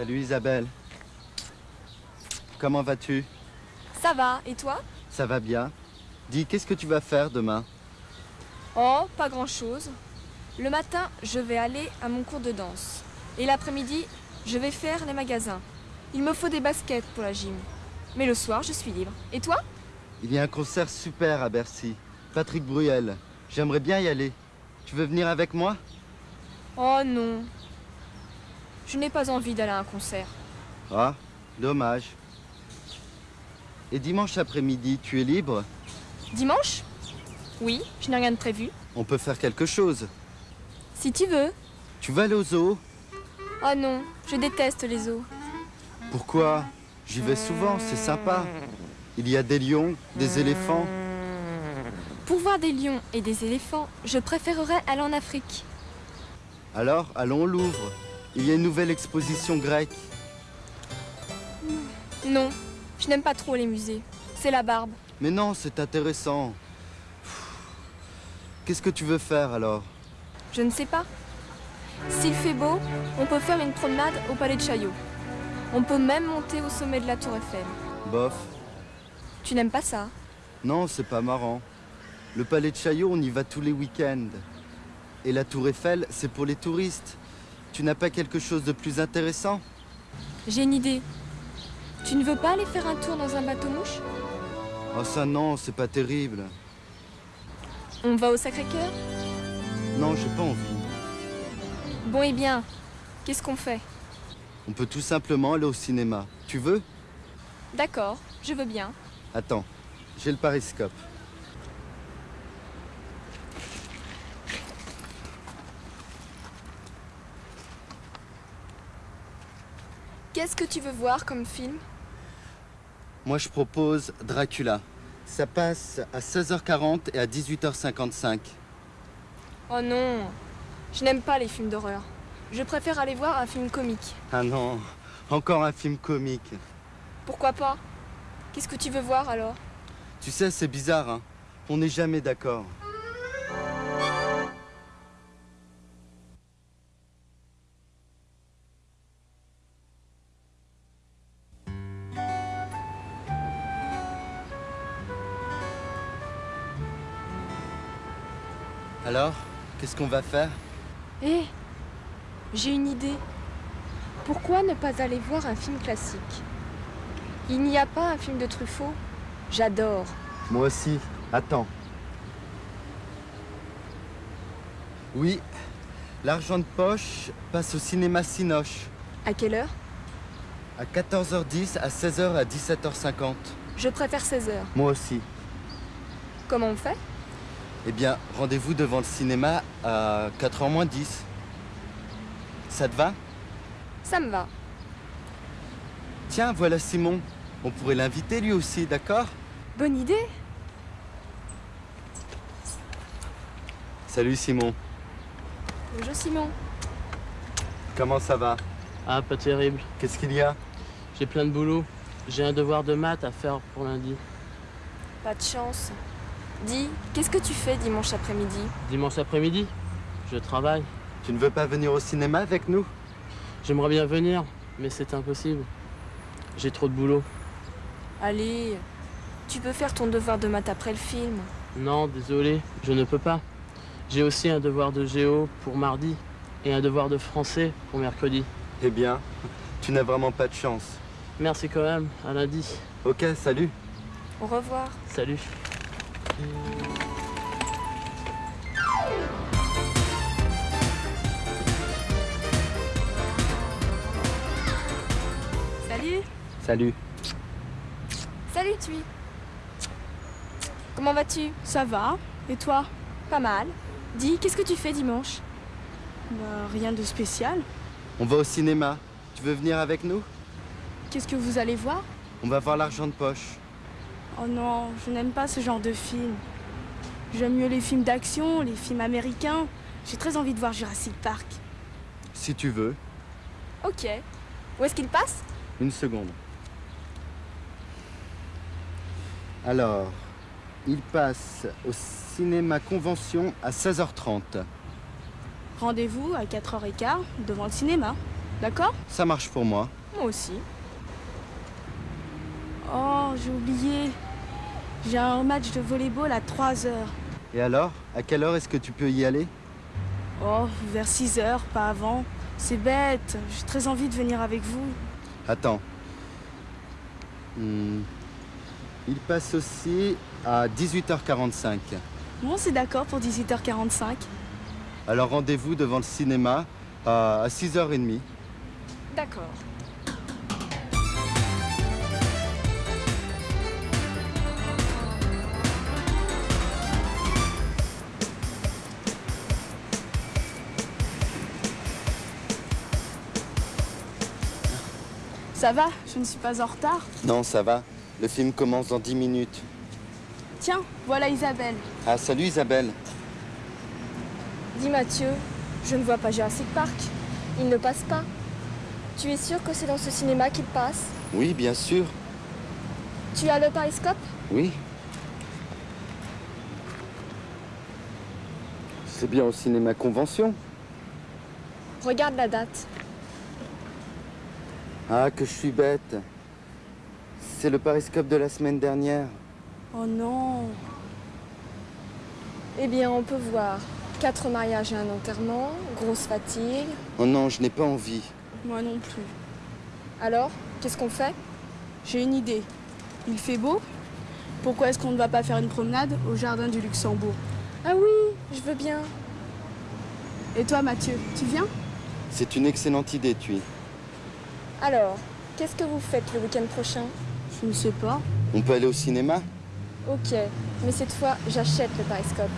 Salut Isabelle. Comment vas-tu? Ça va, et toi? Ça va bien. Dis, qu'est-ce que tu vas faire demain? Oh, pas grand-chose. Le matin, je vais aller à mon cours de danse. Et l'après-midi, je vais faire les magasins. Il me faut des baskets pour la gym. Mais le soir, je suis libre. Et toi? Il y a un concert super à Bercy. Patrick Bruel. J'aimerais bien y aller. Tu veux venir avec moi? Oh non. Je n'ai pas envie d'aller à un concert. Ah, dommage. Et dimanche après-midi, tu es libre? Dimanche? Oui, je n'ai rien de prévu. On peut faire quelque chose. Si tu veux. Tu vas aller au zoo? Oh non, je déteste les zoos. Pourquoi? J'y vais souvent, c'est sympa. Il y a des lions, des éléphants. Pour voir des lions et des éléphants, je préférerais aller en Afrique. Alors, allons au Louvre. Il y a une nouvelle exposition grecque. Non, je n'aime pas trop les musées. C'est la barbe. Mais non, c'est intéressant. Qu'est-ce que tu veux faire alors? Je ne sais pas. S'il fait beau, on peut faire une promenade au palais de Chaillot. On peut même monter au sommet de la tour Eiffel. Bof. Tu n'aimes pas ça? Non, c'est pas marrant. Le palais de Chaillot, on y va tous les week-ends. Et la tour Eiffel, c'est pour les touristes. Tu n'as pas quelque chose de plus intéressant? J'ai une idée. Tu ne veux pas aller faire un tour dans un bateau-mouche Oh ça non, c'est pas terrible. On va au Sacré-Cœur? Non, j'ai pas envie. Bon et bien, qu'est-ce qu'on fait? On peut tout simplement aller au cinéma. Tu veux? D'accord, je veux bien. Attends, j'ai le pariscope. Qu'est-ce que tu veux voir comme film? Moi, je propose Dracula. Ça passe à 16h40 et à 18h55. Oh non, je n'aime pas les films d'horreur. Je préfère aller voir un film comique. Ah non, encore un film comique. Pourquoi pas? Qu'est-ce que tu veux voir alors? Tu sais, c'est bizarre, hein On n'est jamais d'accord. Alors, qu'est-ce qu'on va faire? Hé, j'ai une idée. Pourquoi ne pas aller voir un film classique? Il n'y a pas un film de Truffaut? J'adore. Moi aussi. Attends. Oui, l'argent de poche passe au cinéma Cinoche. À quelle heure? À 14h10, à 16h, à 17h50. Je préfère 16h. Moi aussi. Comment on fait? Eh bien, rendez-vous devant le cinéma à 4h moins 10. Ça te va? Ça me va. Tiens, voilà Simon. On pourrait l'inviter lui aussi, d'accord? Bonne idée. Salut Simon. Bonjour Simon. Comment ça va? Ah, pas terrible. Qu'est-ce qu'il y a? J'ai plein de boulot. J'ai un devoir de maths à faire pour lundi. Pas de chance. Dis, qu'est-ce que tu fais dimanche après-midi Dimanche après-midi, je travaille. Tu ne veux pas venir au cinéma avec nous? J'aimerais bien venir, mais c'est impossible. J'ai trop de boulot. Allez, tu peux faire ton devoir de maths après le film. Non, désolé, je ne peux pas. J'ai aussi un devoir de géo pour mardi et un devoir de français pour mercredi. Eh bien, tu n'as vraiment pas de chance. Merci quand même, à lundi. Ok, salut. Au revoir. Salut. Salut. Salut. Salut Tui. Comment vas-tu? Ça va Et toi? Pas mal. Dis, qu'est-ce que tu fais dimanche? Bah, rien de spécial. On va au cinéma. Tu veux venir avec nous? Qu'est-ce que vous allez voir? On va voir l'argent de poche. Oh non, je n'aime pas ce genre de film. J'aime mieux les films d'action, les films américains. J'ai très envie de voir Jurassic Park. Si tu veux. Ok. Où est-ce qu'il passe? Une seconde. Alors, il passe au cinéma Convention à 16h30. Rendez-vous à 4h15 devant le cinéma. D'accord? Ça marche pour moi. Moi aussi. J'ai oublié. J'ai un match de volleyball à 3 heures. Et alors À quelle heure est-ce que tu peux y aller? Oh, vers 6 heures, pas avant. C'est bête. J'ai très envie de venir avec vous. Attends. Hmm. Il passe aussi à 18h45. Bon, c'est d'accord pour 18h45. Alors rendez-vous devant le cinéma à 6h30. D'accord. Ça va Je ne suis pas en retard Non, ça va. Le film commence dans 10 minutes. Tiens, voilà Isabelle. Ah, salut Isabelle. Dis Mathieu, je ne vois pas Jurassic Park. Il ne passe pas. Tu es sûr que c'est dans ce cinéma qu'il passe Oui, bien sûr. Tu as le pariscope Oui. C'est bien au cinéma Convention. Regarde la date. Ah, que je suis bête. C'est le pariscope de la semaine dernière. Oh non. Eh bien, on peut voir quatre mariages et un enterrement, grosse fatigue. Oh non, je n'ai pas envie. Moi non plus. Alors, qu'est-ce qu'on fait? J'ai une idée. Il fait beau? Pourquoi est-ce qu'on ne va pas faire une promenade au jardin du Luxembourg? Ah oui, je veux bien. Et toi, Mathieu, tu viens? C'est une excellente idée, Tui. Alors, qu'est-ce que vous faites le week-end prochain? Je ne sais pas. On peut aller au cinéma? Ok, mais cette fois, j'achète le pariscope.